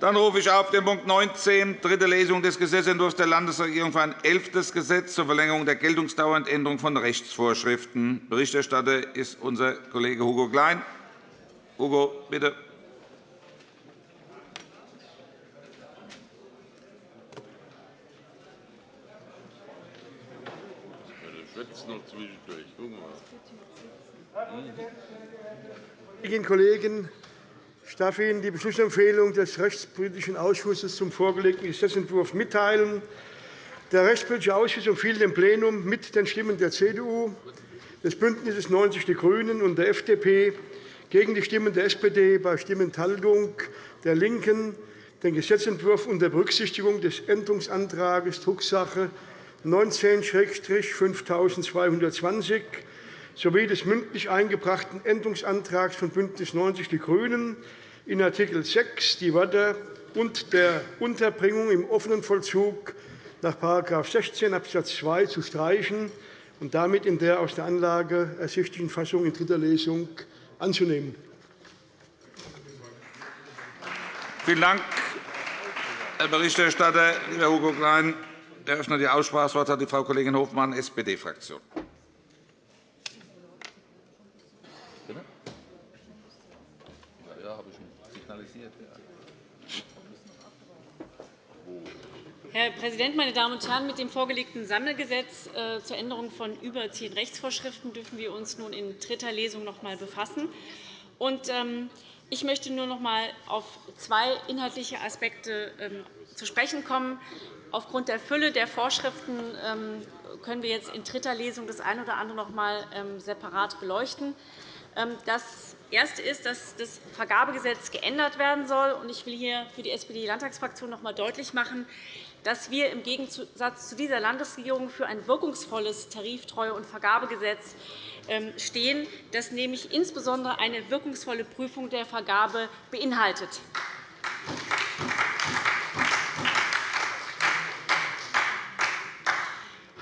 Dann rufe ich auf den Punkt 19, dritte Lesung des Gesetzentwurfs der Landesregierung für ein elftes Gesetz zur Verlängerung der Geltungsdauer und Änderung von Rechtsvorschriften. Berichterstatter ist unser Kollege Hugo Klein. Hugo, bitte. Kolleginnen und Kollegen, ich darf Ihnen die Beschlussempfehlung des Rechtspolitischen Ausschusses zum vorgelegten Gesetzentwurf mitteilen. Der Rechtspolitische Ausschuss empfiehlt dem Plenum mit den Stimmen der CDU, des BÜNDNisses 90 die GRÜNEN und der FDP gegen die Stimmen der SPD bei Stimmenthaltung der LINKEN den Gesetzentwurf unter Berücksichtigung des Änderungsantrags Drucksache 19-5220 sowie des mündlich eingebrachten Änderungsantrags von BÜNDNIS 90 die GRÜNEN in Art. 6 die Wörter und der Unterbringung im offenen Vollzug nach § 16 Abs. 2 zu streichen und damit in der aus der Anlage ersichtlichen Fassung in dritter Lesung anzunehmen. Vielen Dank, Herr Berichterstatter. Lieber Hugo Klein, ich eröffne die Aussprache. Das Wort hat die Frau Kollegin Hofmann, SPD-Fraktion. Herr Präsident, meine Damen und Herren! Mit dem vorgelegten Sammelgesetz äh, zur Änderung von über zehn Rechtsvorschriften dürfen wir uns nun in dritter Lesung noch einmal befassen. Ähm, ich möchte nur noch einmal auf zwei inhaltliche Aspekte ähm, zu sprechen kommen. Aufgrund der Fülle der Vorschriften ähm, können wir jetzt in dritter Lesung das eine oder andere noch einmal separat beleuchten. Das Erste ist, dass das Vergabegesetz geändert werden soll. Ich will hier für die SPD-Landtagsfraktion noch einmal deutlich machen, dass wir im Gegensatz zu dieser Landesregierung für ein wirkungsvolles Tariftreue- und Vergabegesetz ähm, stehen, das nämlich insbesondere eine wirkungsvolle Prüfung der Vergabe beinhaltet.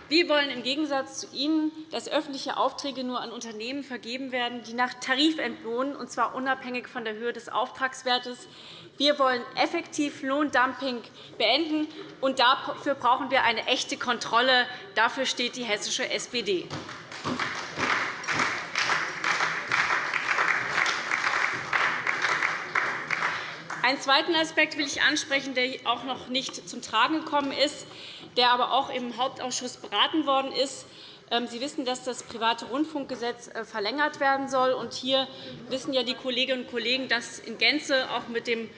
Wir wollen im Gegensatz zu Ihnen, dass öffentliche Aufträge nur an Unternehmen vergeben werden, die nach Tarif entlohnen, und zwar unabhängig von der Höhe des Auftragswertes. Wir wollen effektiv Lohndumping beenden, und dafür brauchen wir eine echte Kontrolle. Dafür steht die hessische SPD. Einen zweiten Aspekt will ich ansprechen, der auch noch nicht zum Tragen gekommen ist, der aber auch im Hauptausschuss beraten worden ist. Ähm, Sie wissen, dass das private Rundfunkgesetz äh, verlängert werden soll. Hier wissen ja die Kolleginnen und Kollegen, dass in Gänze auch mit dem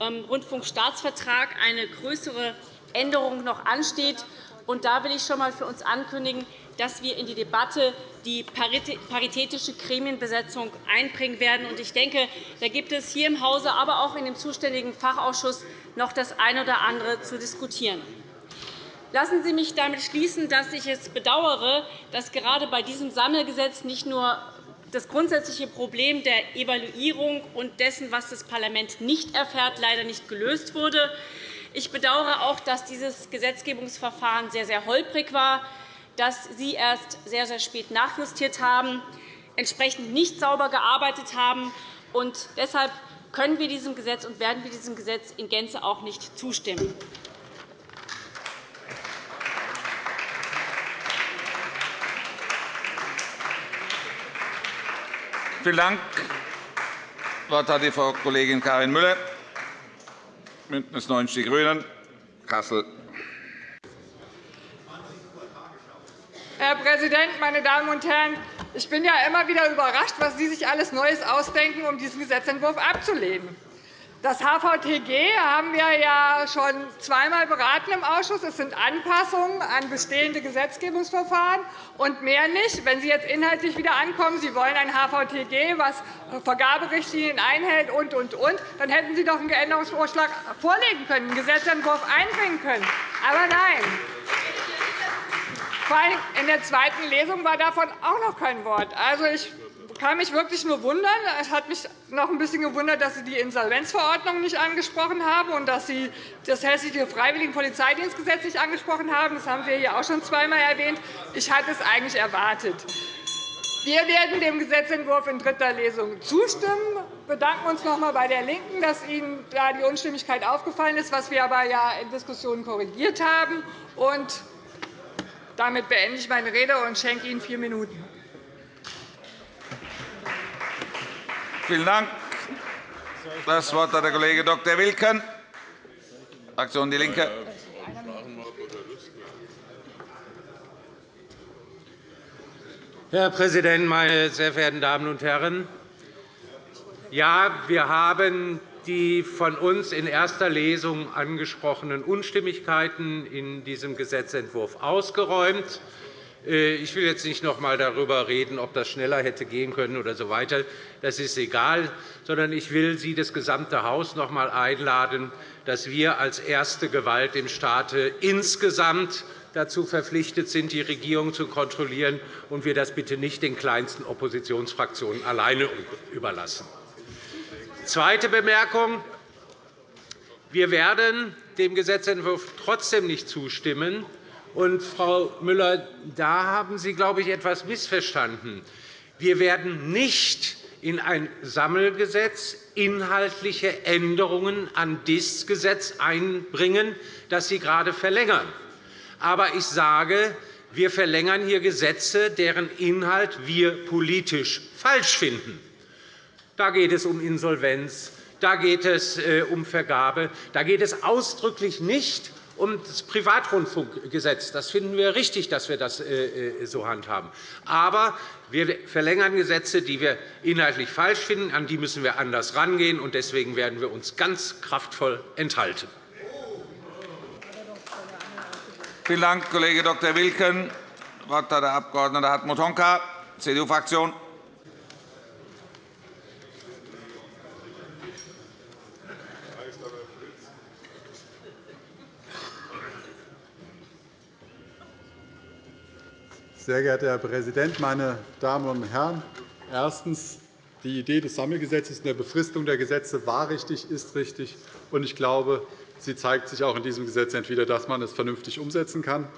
ähm, Rundfunkstaatsvertrag eine größere Änderung noch ansteht. Da will ich schon einmal für uns ankündigen, dass wir in die Debatte die paritätische Gremienbesetzung einbringen werden. Ich denke, da gibt es hier im Hause, aber auch in dem zuständigen Fachausschuss noch das eine oder andere zu diskutieren. Lassen Sie mich damit schließen, dass ich es bedauere, dass gerade bei diesem Sammelgesetz nicht nur das grundsätzliche Problem der Evaluierung und dessen, was das Parlament nicht erfährt, leider nicht gelöst wurde. Ich bedauere auch, dass dieses Gesetzgebungsverfahren sehr, sehr holprig war dass Sie erst sehr, sehr spät nachjustiert haben, entsprechend nicht sauber gearbeitet haben. Und deshalb können wir diesem Gesetz und werden wir diesem Gesetz in Gänze auch nicht zustimmen. Vielen Dank. Das Wort hat die Frau Kollegin Karin Müller, BÜNDNIS 90 die GRÜNEN, Kassel. Herr Präsident, meine Damen und Herren! Ich bin ja immer wieder überrascht, was Sie sich alles Neues ausdenken, um diesen Gesetzentwurf abzulehnen. Das HVTG haben wir ja schon zweimal beraten im Ausschuss. Es sind Anpassungen an bestehende Gesetzgebungsverfahren und mehr nicht. Wenn Sie jetzt inhaltlich wieder ankommen, Sie wollen ein HVTG, das Vergaberichtlinien einhält, und, und, und, dann hätten Sie doch einen Änderungsvorschlag vorlegen können, einen Gesetzentwurf einbringen können. Aber nein. In der zweiten Lesung war davon auch noch kein Wort. Also, ich kann mich wirklich nur wundern. Es hat mich noch ein bisschen gewundert, dass Sie die Insolvenzverordnung nicht angesprochen haben und dass Sie das Hessische Freiwilligenpolizeidienstgesetz nicht angesprochen haben. Das haben Sie hier auch schon zweimal erwähnt. Ich hatte es eigentlich erwartet. Wir werden dem Gesetzentwurf in dritter Lesung zustimmen. Wir bedanken uns noch einmal bei der LINKEN, dass Ihnen da die Unstimmigkeit aufgefallen ist, was wir aber ja in Diskussionen korrigiert haben. Und damit beende ich meine Rede und schenke Ihnen vier Minuten. Vielen Dank. Das Wort hat der Kollege Dr. Wilken, Fraktion DIE LINKE. Herr Präsident, meine sehr verehrten Damen und Herren! Ja, wir haben die von uns in erster Lesung angesprochenen Unstimmigkeiten in diesem Gesetzentwurf ausgeräumt. Äh, ich will jetzt nicht noch einmal darüber reden, ob das schneller hätte gehen können oder so weiter. Das ist egal, sondern ich will Sie, das gesamte Haus, noch einmal einladen, dass wir als erste Gewalt im Staate insgesamt dazu verpflichtet sind, die Regierung zu kontrollieren, und wir das bitte nicht den kleinsten Oppositionsfraktionen alleine überlassen. Zweite Bemerkung. Wir werden dem Gesetzentwurf trotzdem nicht zustimmen, und, Frau Müller, da haben Sie, glaube ich, etwas missverstanden. Wir werden nicht in ein Sammelgesetz inhaltliche Änderungen an dieses Gesetz einbringen, das Sie gerade verlängern. Aber ich sage, wir verlängern hier Gesetze, deren Inhalt wir politisch falsch finden. Da geht es um Insolvenz, da geht es äh, um Vergabe, da geht es ausdrücklich nicht um das Privatrundfunkgesetz. Das finden wir richtig, dass wir das äh, äh, so handhaben. Aber wir verlängern Gesetze, die wir inhaltlich falsch finden. An die müssen wir anders herangehen. Deswegen werden wir uns ganz kraftvoll enthalten. Vielen Dank, Kollege Dr. Wilken. Das Wort hat der Abg. Hartmut Honka, CDU-Fraktion. Sehr geehrter Herr Präsident, meine Damen und Herren! Erstens. Die Idee des Sammelgesetzes und der Befristung der Gesetze war richtig, ist richtig. und Ich glaube, sie zeigt sich auch in diesem Gesetzentwurf dass man es vernünftig umsetzen kann.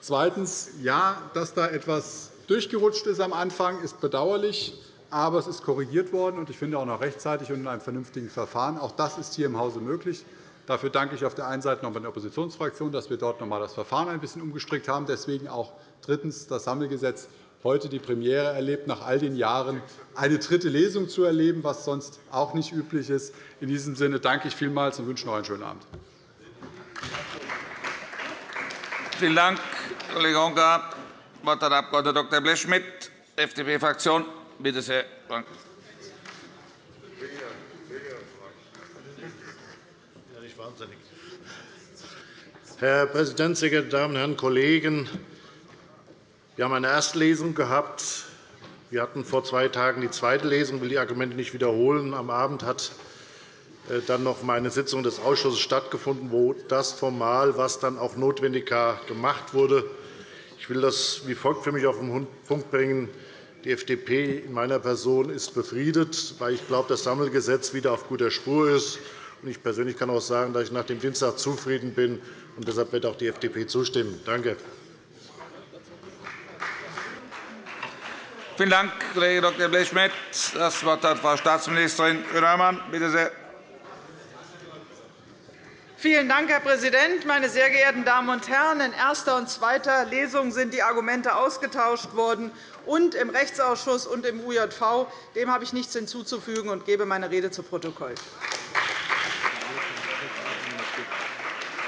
Zweitens. Ja, dass da etwas durchgerutscht ist am Anfang, ist bedauerlich. Aber es ist korrigiert worden, und ich finde auch noch rechtzeitig und in einem vernünftigen Verfahren. Auch das ist hier im Hause möglich. Dafür danke ich auf der einen Seite noch einmal der Oppositionsfraktion, dass wir dort noch einmal das Verfahren ein bisschen umgestrickt haben. Deswegen auch drittens das Sammelgesetz heute die Premiere erlebt, nach all den Jahren eine dritte Lesung zu erleben, was sonst auch nicht üblich ist. In diesem Sinne danke ich vielmals und wünsche noch einen schönen Abend. Vielen Dank, Kollege Honka. Das Wort hat der Abg. Dr. Blechschmidt, FDP-Fraktion. Bitte sehr. Herr Präsident, sehr geehrte Damen und Herren Kollegen! Wir haben eine Erstlesung gehabt. Wir hatten vor zwei Tagen die zweite Lesung. Ich will die Argumente nicht wiederholen. Am Abend hat äh, dann noch eine Sitzung des Ausschusses stattgefunden, wo das formal, was dann auch notwendig gemacht wurde. Ich will das wie folgt für mich auf den Punkt bringen. Die FDP in meiner Person ist befriedet, weil ich glaube, das Sammelgesetz wieder auf guter Spur ist. Ich persönlich kann auch sagen, dass ich nach dem Dienstag zufrieden bin. und Deshalb wird auch die FDP zustimmen. Danke. Vielen Dank, Kollege Dr. Blechschmidt. Das Wort hat Frau Staatsministerin Grün-Hörmann. Bitte sehr. Vielen Dank, Herr Präsident. Meine sehr geehrten Damen und Herren! In erster und zweiter Lesung sind die Argumente ausgetauscht worden, und im Rechtsausschuss und im UJV. Dem habe ich nichts hinzuzufügen und gebe meine Rede zu Protokoll.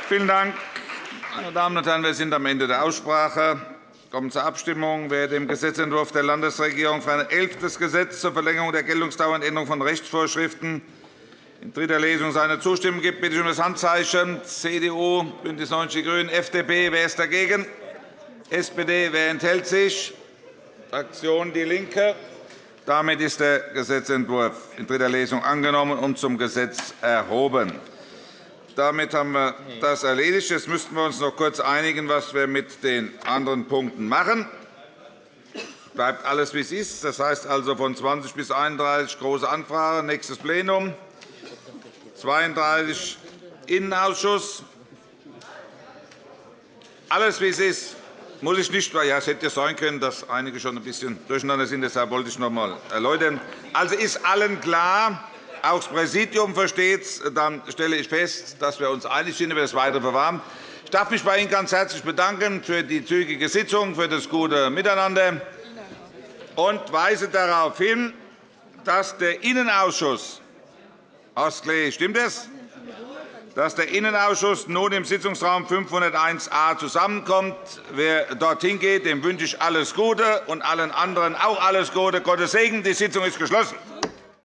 Vielen Dank. Meine Damen und Herren, wir sind am Ende der Aussprache. Wir kommen zur Abstimmung. Wer dem Gesetzentwurf der Landesregierung für ein elftes Gesetz zur Verlängerung der Geltungsdauer und Änderung von Rechtsvorschriften in dritter Lesung seine Zustimmung gibt, bitte ich um das Handzeichen. CDU, BÜNDNIS 90 die GRÜNEN, FDP. Wer ist dagegen? SPD. Wer enthält sich? Fraktion DIE LINKE. Damit ist der Gesetzentwurf in dritter Lesung angenommen und zum Gesetz erhoben. Damit haben wir das erledigt. Jetzt müssten wir uns noch kurz einigen, was wir mit den anderen Punkten machen. Bleibt alles, wie es ist. Das heißt also von 20 bis 31 Große Anfrage, nächstes Plenum, 32 Innenausschuss. Alles, wie es ist. muss ich nicht, ja, es hätte sein können, dass einige schon ein bisschen durcheinander sind. Deshalb wollte ich noch einmal erläutern. Also ist allen klar, auch das Präsidium versteht es, dann stelle ich fest, dass wir uns einig sind über das weitere Verfahren. Ich darf mich bei Ihnen ganz herzlich bedanken für die zügige Sitzung, für das gute Miteinander und weise darauf hin, dass der Innenausschuss Ostklee, stimmt es? dass der Innenausschuss nun im Sitzungsraum 501a zusammenkommt. Wer dorthin geht, dem wünsche ich alles Gute und allen anderen auch alles Gute. Gottes Segen. Die Sitzung ist geschlossen.